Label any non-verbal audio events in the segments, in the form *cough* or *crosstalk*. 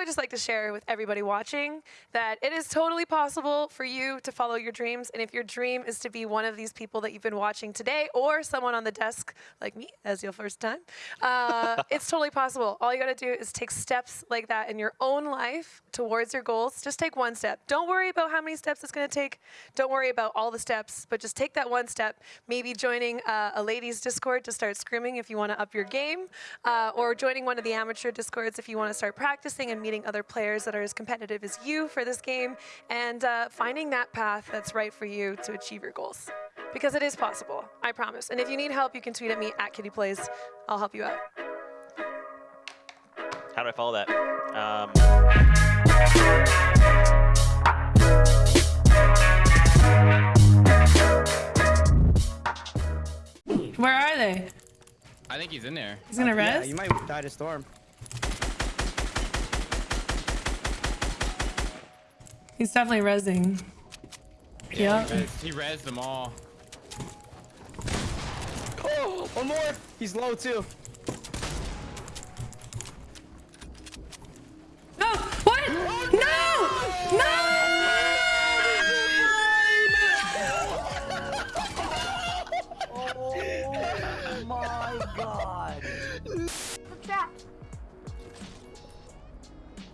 would just like to share with everybody watching that it is totally possible for you to follow your dreams. And if your dream is to be one of these people that you've been watching today or someone on the desk like me as your first time, uh, *laughs* it's totally possible. All you got to do is take steps like that in your own life towards your goals. Just take one step. Don't worry about how many steps it's going to take. Don't worry about all the steps, but just take that one step. Maybe joining uh, a ladies' Discord to start scrimming if you want to up your game, uh, or joining one of the amateur Discords if you want to start practicing and meeting other players that are as competitive as you for this game, and uh, finding that path that's right for you to achieve your goals. Because it is possible, I promise. And if you need help, you can tweet at me at Kitty Plays. I'll help you out. How do I follow that? Um, Where are they? I think he's in there. He's gonna Yeah, rest? you might die to storm. He's definitely resing. Yeah. He res- He rezzed them all. Oh, one more. He's low too. No! What? Oh, no! No! *laughs* Oh my god. The trap.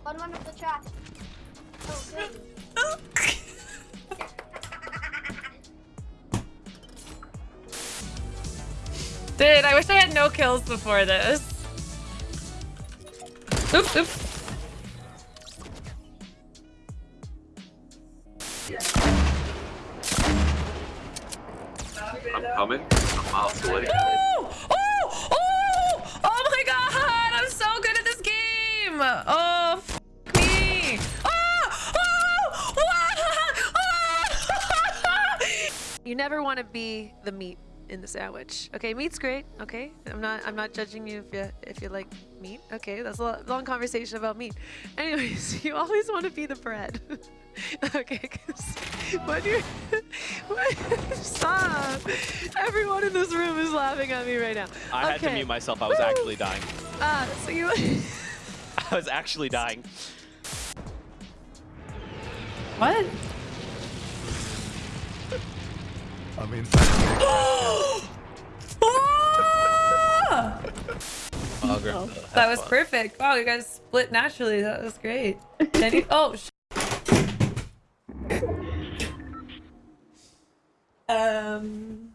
On one of the traps. Oh, good. Dude, I wish I had no kills before this. Oops, oops. I'm coming. I'm miles away. Oh! Oh! Oh! Oh my god! I'm so good at this game! Oh, You never want to be the meat in the sandwich. Okay, meat's great. Okay, I'm not. I'm not judging you if you if you like meat. Okay, that's a lo- long conversation about meat. *laughs* Anyways, you always want to be the bread. *laughs* okay, 'cause when you *laughs* stop. Everyone in this room is laughing at me right now. I had to mute myself. I was actually dying. Uh, so you. I was actually dying. what? I'm in. Ah! Oh, That was perfect. Wow, you guys split naturally. That was great. Jenny, oh. Sh um,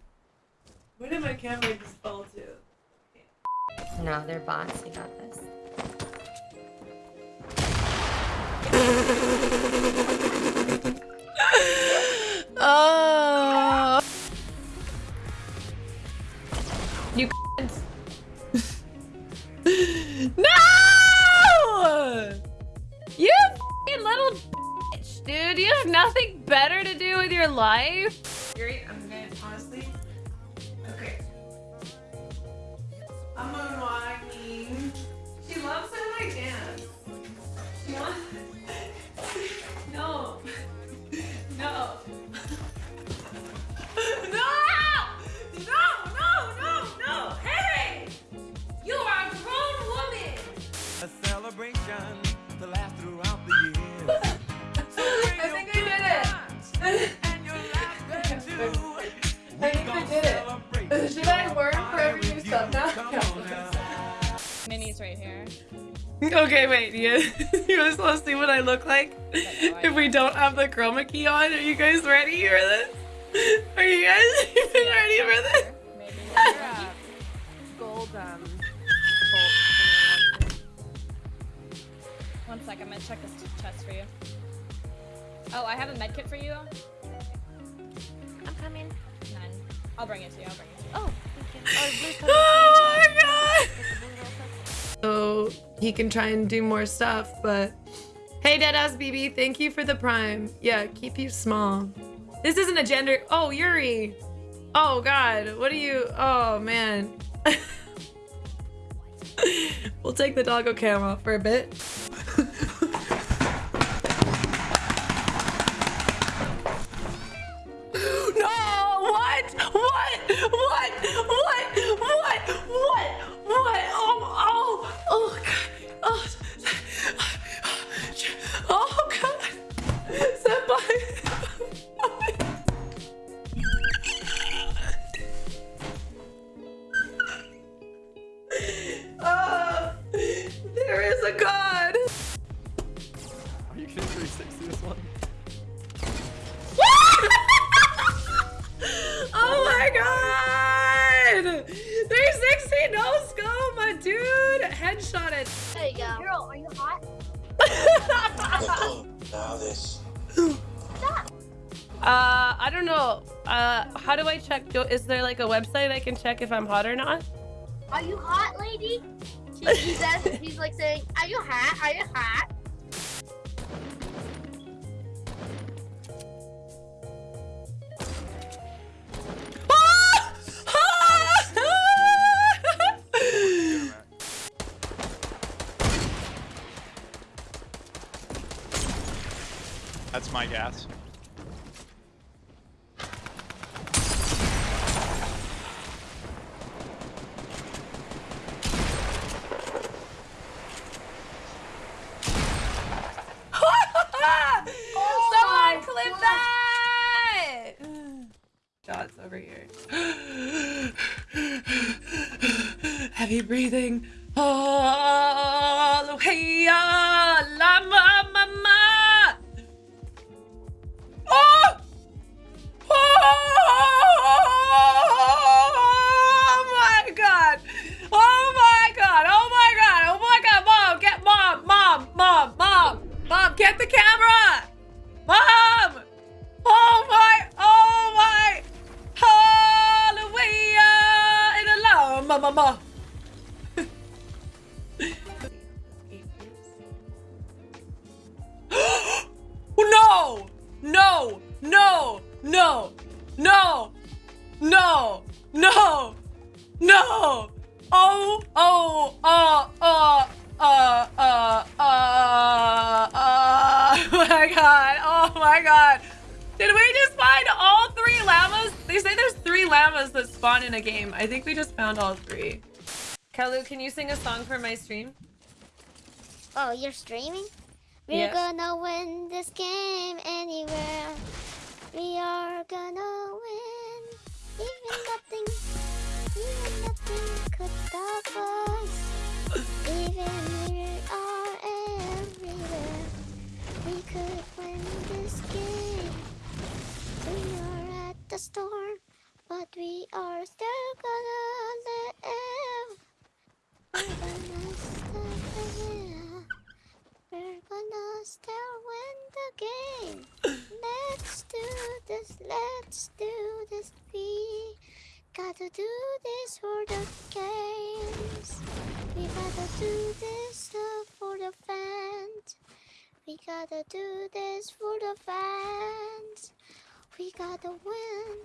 where did my camera just fall to? No, they're bots. You got this. *laughs* *laughs* Okay, wait. You, *laughs* you guys want to see what I look like if we don't have the chroma key on? Are you guys ready for this? *laughs* Are you guys even ready for this? Maybe. Gold, um, One sec, I'm gonna check this chest for you. Oh, I have a med kit for you. I'm coming. None. I'll bring it to you. I'll bring it to you. Oh, thank you. Oh, So he can try and do more stuff, but hey, Deadass BB, thank you for the prime. Yeah, keep you small. This isn't a gender. Oh, Yuri. Oh God, what are you? Oh man. *laughs* we'll take the doggo cam off for a bit. it. There you go. Girl, are you hot? *laughs* *laughs* now this. Uh, I don't know. Uh, how do I check? Do, is there like a website I can check if I'm hot or not? Are you hot, lady? He says, he's like saying, are you hot? Are you hot? My gas. *laughs* Oh Someone clip that! Shots over here. *gasps* Heavy breathing. Hallelujah. Llama get the camera! Mom! Oh my! Oh my! Hallelujah! In a love, mama, mama. That spawn in a game. I think we just found all three. Kalu, can you sing a song for my stream? Oh, you're streaming? We're Yeah. gonna win this game anywhere. Let's do this. We gotta do this for the games. We gotta do this for the fans. We gotta do this for the fans. We gotta win.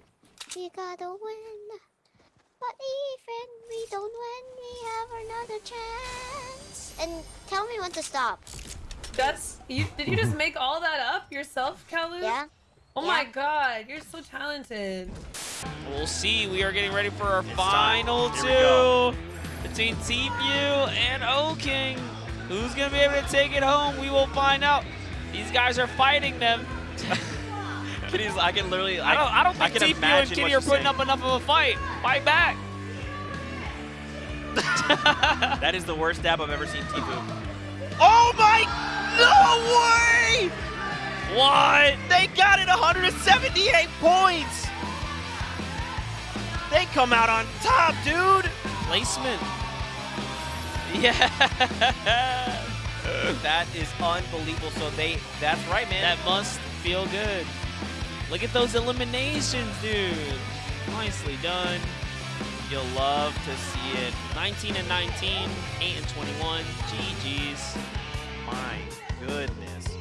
We gotta win. But even we don't win, we have another chance. And tell me when to stop. That's you. Did you just make all that up yourself, Kalu? Yeah? Oh my god, you're so talented. We'll see. We are getting ready for our final Here we go. two between TPU and O King. Who's gonna be able to take it home? We will find out. These guys are fighting them. *laughs* Kitty's, I can literally. I don't. I don't I think can TPU and imagine Kitty are putting saying. up enough of a fight. Fight back. *laughs* That is the worst dab I've ever seen TPU. Oh my! No way! What? They got it 178 points. They come out on top, dude. Placement. Yeah. *laughs* that is unbelievable. So they, that's right, man. That must feel good. Look at those eliminations, dude. Nicely done. You'll love to see it. 19 and 19, 8 and 21. GG's. My goodness.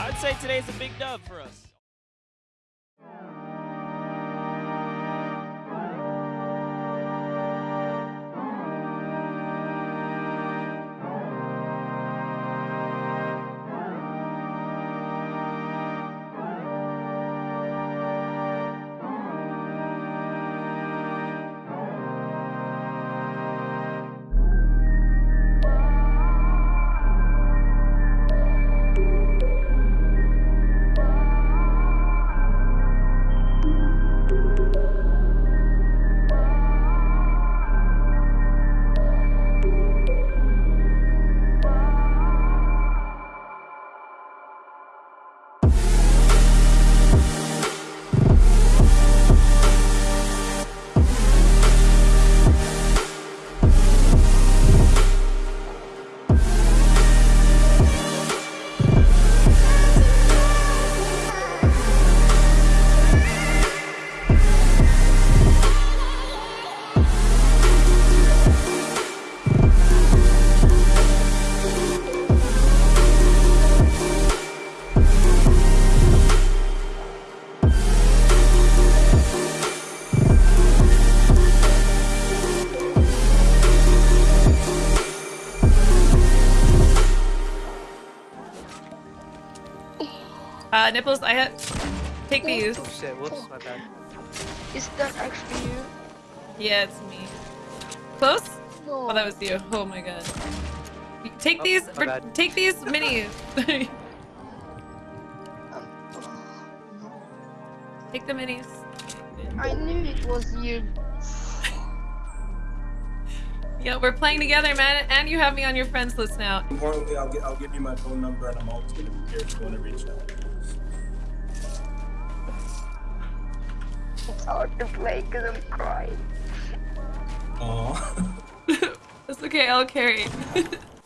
I'd say today's a big dub for us. Uh, nipples, I had. Take these. Oh shit, whoops, my bad. Is that actually you? Yeah, it's me. Close? No. Oh, that was you. Oh my god. Take Oh, these. my bad. Take these *laughs* minis. *laughs* take the minis. I knew it was you. Yeah, we're playing together, man, and you have me on your friends list now. Importantly, I'll, get, I'll give you my phone number and I'm always going to be here if you want to reach out. Hard to play because I'm crying. Aw. *laughs* It's okay, I'll carry. *laughs*